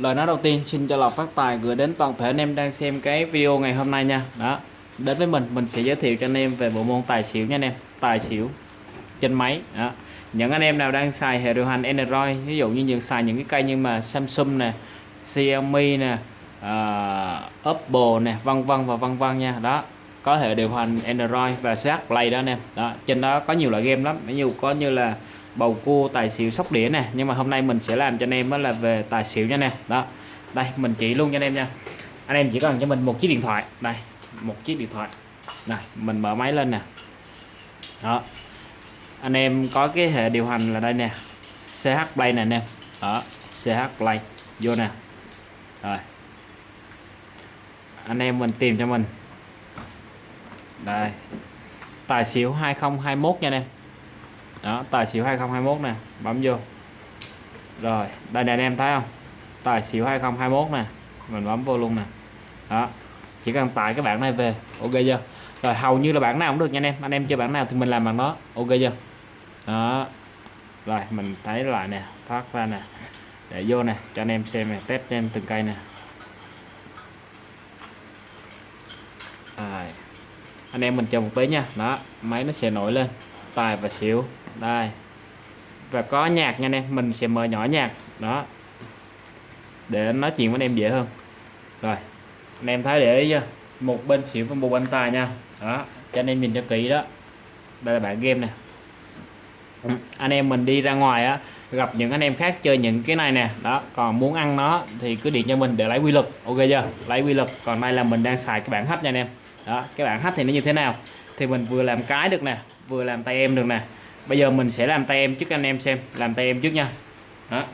lời nói đầu tiên xin cho lọc phát tài gửi đến toàn thể anh em đang xem cái video ngày hôm nay nha. Đó đến với mình mình sẽ giới thiệu cho anh em về bộ môn tài xỉu nha anh em. Tài xỉu trên máy đó. Những anh em nào đang xài hệ điều hành Android ví dụ như những xài những cái cây như mà Samsung nè Xiaomi nè ờ, uh, Oppo nè vân vân và vân vân nha. Đó có thể điều hành Android và CH Play đó anh em. Đó, trên đó có nhiều loại game lắm. Ví dụ có như là bầu cua, tài xỉu, sóc đĩa nè. Nhưng mà hôm nay mình sẽ làm cho anh em đó là về tài xỉu nha anh em. Đó, đây, mình chỉ luôn cho anh em nha. Anh em chỉ cần cho mình một chiếc điện thoại. Đây, một chiếc điện thoại. Này, mình mở máy lên nè. Đó, anh em có cái hệ điều hành là đây nè. CH Play nè anh em. Đó CH Play. Vô nè. Rồi. Anh em mình tìm cho mình đây. Tài xỉu 2021 nha anh em. Đó, tài xỉu 2021 nè. Bấm vô. Rồi, đây nè anh em thấy không? Tài xỉu 2021 nè. Mình bấm vô luôn nè. Đó. Chỉ cần tải cái bản này về, ok chưa? Rồi, hầu như là bản nào cũng được nha anh em. Anh em chơi bản nào thì mình làm bằng nó ok chưa? Đó. Rồi, mình thấy lại nè, thoát ra nè. Để vô nè, cho anh em xem nè, test cho em từng cây nè. Anh em mình chờ một tí nha. Đó, máy nó sẽ nổi lên. Tài và xỉu đây. Và có nhạc nha anh em. Mình sẽ mở nhỏ nhạc. Đó. Để nói chuyện với anh em dễ hơn. Rồi. Anh em thấy để ý chưa? Một bên xỉu và một bên tài nha. Đó. Cho anh em nhìn cho kỹ đó. Đây là bản game nè. Anh em mình đi ra ngoài á, gặp những anh em khác chơi những cái này nè. Đó, còn muốn ăn nó thì cứ điện cho mình để lấy quy luật. Ok chưa? Lấy quy luật. Còn đây là mình đang xài cái bản hấp nha anh em đó cái bản hack thì nó như thế nào? Thì mình vừa làm cái được nè vừa làm tay em được nè. Bây giờ mình sẽ làm tay em trước anh em xem làm tay em trước nha. Đó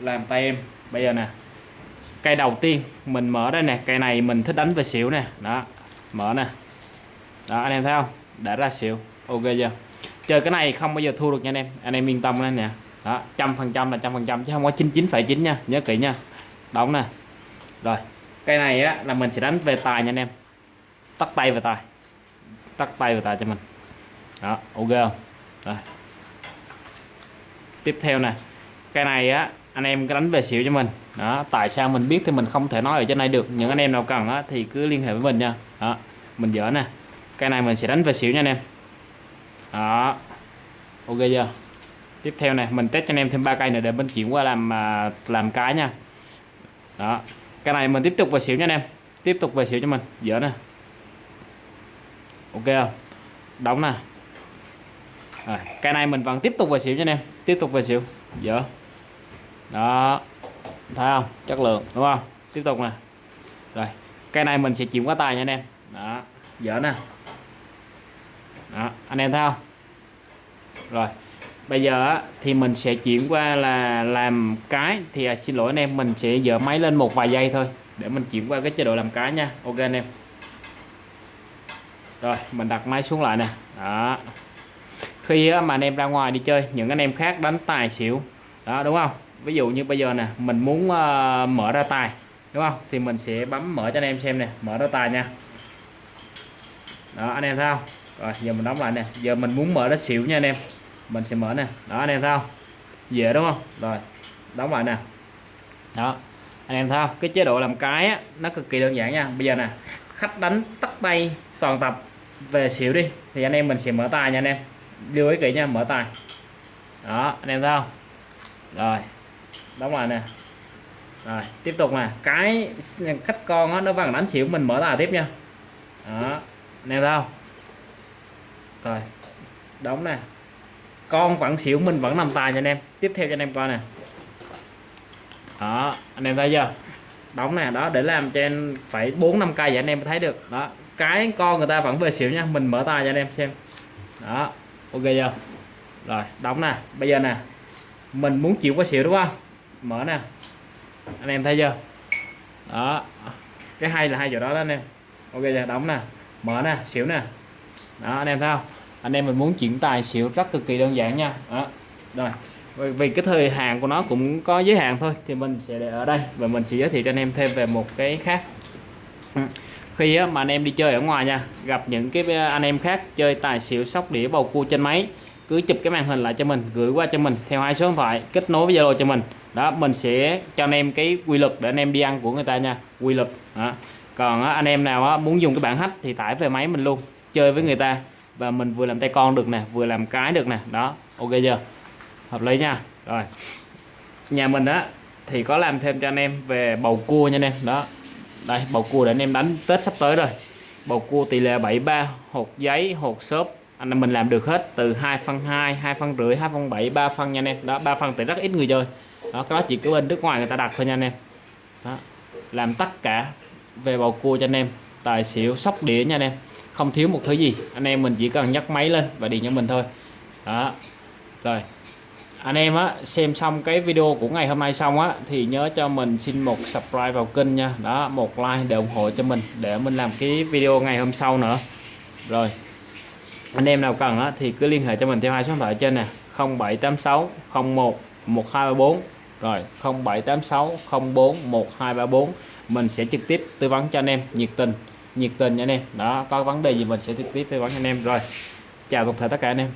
làm tay em. Bây giờ nè cây đầu tiên mình mở đây nè cây này mình thích đánh về xỉu nè. Đó mở nè. Đó anh em thấy không? Đã ra xỉu. Ok chưa? Chơi cái này không bao giờ thua được nha anh em. Anh em yên tâm lên nè đó trăm phần trăm là trăm phần trăm chứ không có 99,9 nha. Nhớ kỹ nha. Đóng nè. Rồi cây này á là mình sẽ đánh về tài nha anh em tắt tay về tay, tắt tay về tay cho mình. Đó ok không? Rồi. Tiếp theo nè. Cây này á anh em đánh về xỉu cho mình. Đó tại sao mình biết thì mình không thể nói ở trên này được. Những anh em nào cần á thì cứ liên hệ với mình nha. Đó mình dở nè. Cây này mình sẽ đánh về xỉu nha anh em. Đó. Ok chưa? Tiếp theo này mình test cho anh em thêm ba cây nữa để mình chuyển qua làm à, làm cái nha. Đó. Cái này mình tiếp tục về xỉu nha anh em. Tiếp tục về xỉu cho mình. Dở nè ok không? Đóng nè. Rồi cái này mình vẫn tiếp tục về xỉu cho anh em. Tiếp tục về xỉu. Dở đó. Thấy không? Chất lượng đúng không? Tiếp tục nè. Rồi cái này mình sẽ chuyển qua tài nha anh em. Đó. Dở nè. Đó anh em thấy không? Rồi bây giờ thì mình sẽ chuyển qua là làm cái. Thì à, xin lỗi anh em mình sẽ dỡ máy lên một vài giây thôi để mình chuyển qua cái chế độ làm cái nha. Ok anh em rồi mình đặt máy xuống lại nè. Đó. Khi mà anh em ra ngoài đi chơi những anh em khác đánh tài xỉu. Đó đúng không? Ví dụ như bây giờ nè mình muốn uh, mở ra tài đúng không? Thì mình sẽ bấm mở cho anh em xem nè mở ra tài nha. Đó anh em thấy không? Rồi giờ mình đóng lại nè. Giờ mình muốn mở ra xỉu nha anh em. Mình sẽ mở nè. Đó anh em thấy không? Dễ đúng không? Rồi đóng lại nè. Đó anh em thấy không? Cái chế độ làm cái á, nó cực kỳ đơn giản nha. Bây giờ nè khách đánh tắt tay toàn tập về xỉu đi thì anh em mình sẽ mở tài nha anh em. Lưu ý kỹ nha mở tài. Đó anh em thấy không? Rồi đóng lại nè. Rồi tiếp tục nè. Cái khách con đó, nó vẫn đánh xỉu mình mở tài tiếp nha. Đó anh em thấy không? Rồi đóng nè. Con vẫn xỉu mình vẫn nằm tài nha anh em. Tiếp theo cho anh em coi nè. Đó anh em thấy chưa? Đóng nè đó để làm cho em phải bốn năm cây vậy anh em thấy được. Đó cái con người ta vẫn về xỉu nha. Mình mở tài cho anh em xem. Đó, ok chưa? Rồi, đóng nè. Bây giờ nè, mình muốn chịu qua xỉu đúng không? Mở nè. Anh em thấy chưa? Đó, cái hay là hai chỗ đó đó anh em. Ok chưa? Đóng nè. Mở nè, xỉu nè. Đó, anh em thấy không? Anh em mình muốn chuyển tài xỉu rất cực kỳ đơn giản nha. Đó. Rồi vì cái thời hạn của nó cũng có giới hạn thôi, thì mình sẽ để ở đây và mình sẽ giới thiệu cho anh em thêm về một cái khác khi mà anh em đi chơi ở ngoài nha, gặp những cái à, anh em khác chơi tài xỉu sóc đĩa bầu cua trên máy, cứ chụp cái màn hình lại cho mình, gửi qua cho mình, theo hai số điện thoại, kết nối với Zalo cho mình. Đó, mình sẽ cho anh em cái quy luật để anh em đi ăn của người ta nha, quy luật. Đó. còn anh em nào muốn dùng cái bảng hack thì tải về máy mình luôn, chơi với người ta, và mình vừa làm tay con được nè, vừa làm cái được nè. Đó, ok chưa? Hợp lý nha. Rồi. Nhà mình á, thì có làm thêm cho anh em về bầu cua nha anh em. Đó đây, bầu cua để anh em đánh tết sắp tới rồi. Bầu cua tỷ lệ 73 hột giấy, hột xốp. Anh em mình làm được hết từ 2 phân 2 2 phân rưỡi 2 phân 7 3 phân nha anh em. Đó 3 phân thì rất ít người chơi. Đó, cái đó chỉ có bên nước ngoài người ta đặt thôi nha anh em. Đó. làm tất cả về bầu cua cho anh em. Tài xỉu, sóc đĩa nha anh em. Không thiếu một thứ gì. Anh em mình chỉ cần nhấc máy lên và điện cho mình thôi. Đó, rồi anh em á, xem xong cái video của ngày hôm nay xong á, thì nhớ cho mình xin một subscribe vào kênh nha. Đó, một like để ủng hộ cho mình, để mình làm cái video ngày hôm sau nữa. Rồi, anh em nào cần á, thì cứ liên hệ cho mình theo hai số điện thoại trên nè 0786 01 1234 rồi 0786 04 1234 mình sẽ trực tiếp tư vấn cho anh em nhiệt tình nhiệt tình nha anh em. Đó, có vấn đề gì mình sẽ trực tiếp tư vấn cho anh em. Rồi, chào toàn thể tất cả anh em.